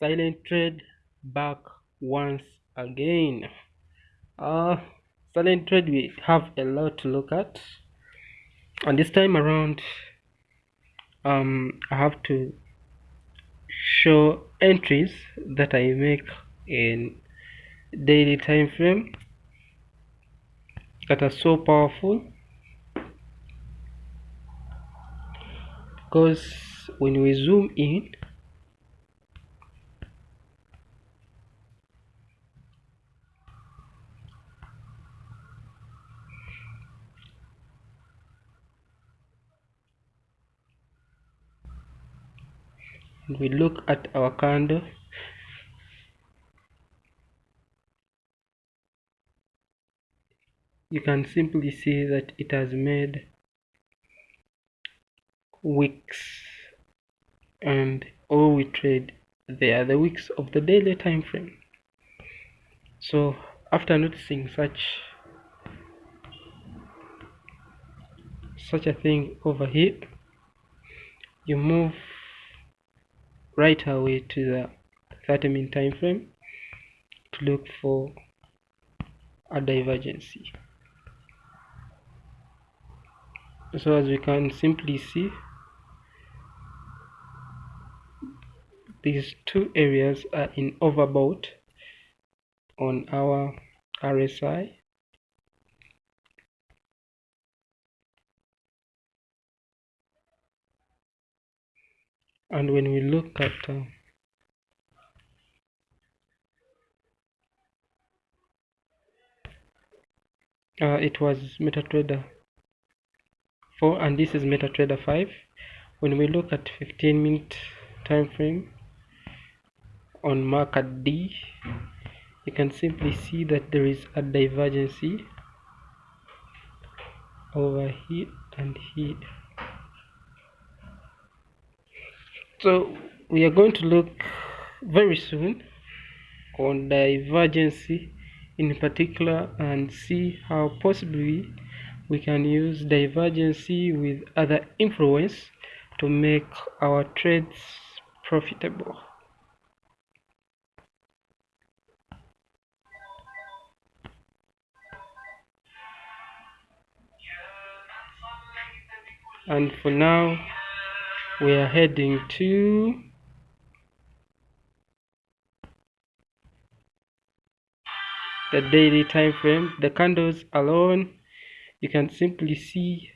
silent trade back once again. Uh silent trade we have a lot to look at. And this time around um i have to show entries that i make in daily time frame that are so powerful. Because when we zoom in we look at our candle you can simply see that it has made wicks and all we trade they are the wicks of the daily time frame. So after noticing such such a thing over here you move right away to the 30 minute time frame to look for a divergency. So as we can simply see these two areas are in overbought on our RSI and when we look at uh, uh, it was MetaTrader 4 and this is MetaTrader 5 when we look at 15 minute time frame on market D you can simply see that there is a divergency over here and here so we are going to look very soon on divergency in particular and see how possibly we can use divergency with other influence to make our trades profitable. And for now we are heading to the daily time frame. The candles alone you can simply see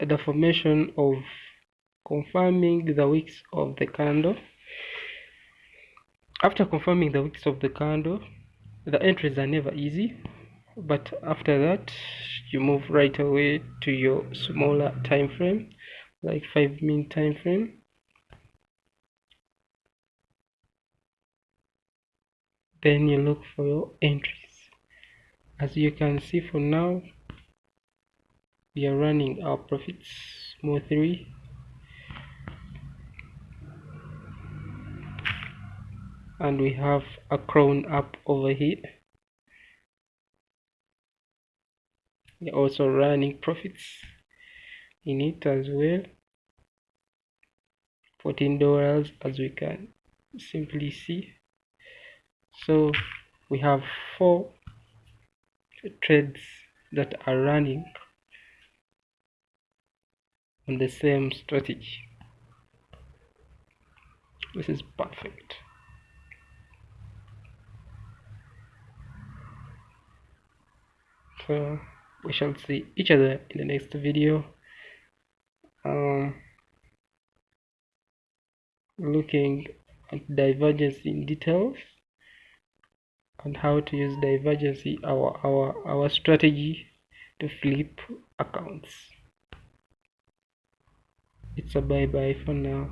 the formation of confirming the wicks of the candle. After confirming the wicks of the candle the entries are never easy but after that you move right away to your smaller time frame like 5 minute time frame. Then you look for your entries. As you can see for now we are running our profits smoothly and we have a crown up over here. We're also running profits in it as well. 14 dollars as we can simply see. So we have four trades that are running on the same strategy. This is perfect so we shall see each other in the next video. Um, looking at divergence in details and how to use divergency our our our strategy to flip accounts. It's a bye bye for now